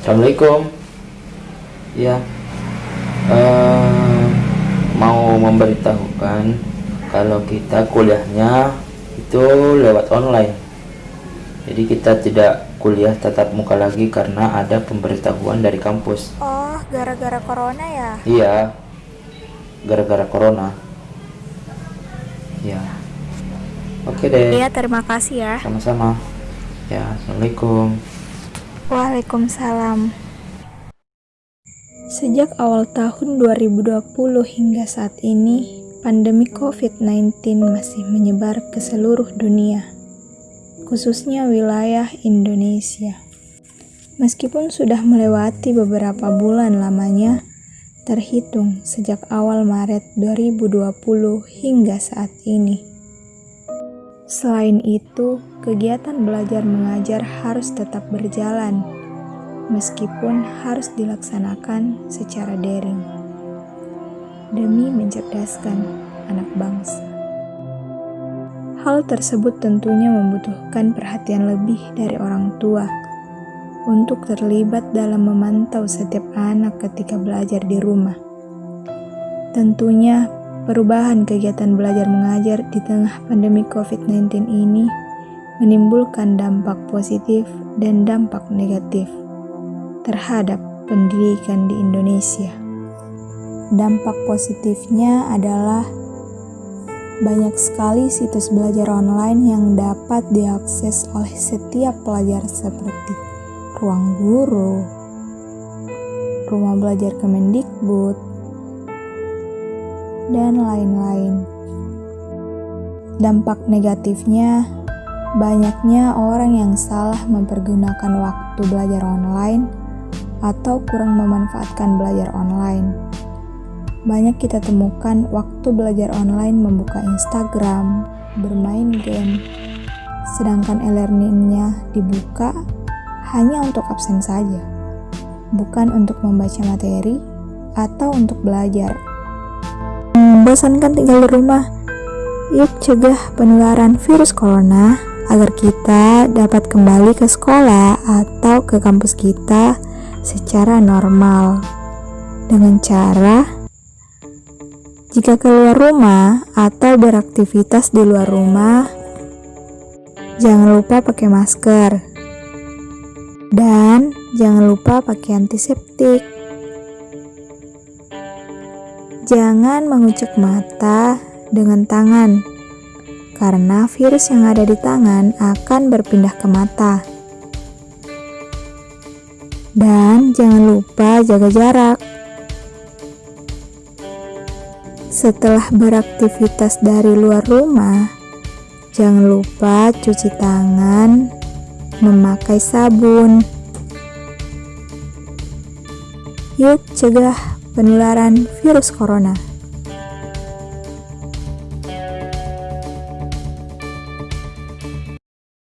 Assalamualaikum. Ya, eh, mau memberitahukan kalau kita kuliahnya itu lewat online. Jadi kita tidak kuliah tatap muka lagi karena ada pemberitahuan dari kampus. Oh, gara-gara corona ya? Iya, gara-gara corona. Ya, oke deh. Iya, terima kasih ya. Sama-sama. Ya, assalamualaikum. Waalaikumsalam. Sejak awal tahun 2020 hingga saat ini, pandemi COVID-19 masih menyebar ke seluruh dunia, khususnya wilayah Indonesia. Meskipun sudah melewati beberapa bulan lamanya, terhitung sejak awal Maret 2020 hingga saat ini. Selain itu, kegiatan belajar mengajar harus tetap berjalan, meskipun harus dilaksanakan secara daring, demi mencerdaskan anak bangsa. Hal tersebut tentunya membutuhkan perhatian lebih dari orang tua untuk terlibat dalam memantau setiap anak ketika belajar di rumah. Tentunya Perubahan kegiatan belajar mengajar di tengah pandemi COVID-19 ini menimbulkan dampak positif dan dampak negatif terhadap pendidikan di Indonesia. Dampak positifnya adalah banyak sekali situs belajar online yang dapat diakses oleh setiap pelajar seperti ruang guru, rumah belajar Kemendikbud, dan lain-lain. Dampak negatifnya, banyaknya orang yang salah mempergunakan waktu belajar online atau kurang memanfaatkan belajar online. Banyak kita temukan waktu belajar online membuka Instagram, bermain game, sedangkan e-learningnya dibuka hanya untuk absen saja, bukan untuk membaca materi atau untuk belajar membosankan tinggal di rumah. Yuk cegah penularan virus corona agar kita dapat kembali ke sekolah atau ke kampus kita secara normal. Dengan cara jika keluar rumah atau beraktivitas di luar rumah, jangan lupa pakai masker. Dan jangan lupa pakai antiseptik. Jangan mengucek mata dengan tangan, karena virus yang ada di tangan akan berpindah ke mata. Dan jangan lupa jaga jarak. Setelah beraktivitas dari luar rumah, jangan lupa cuci tangan, memakai sabun. Yuk cegah penularan virus corona.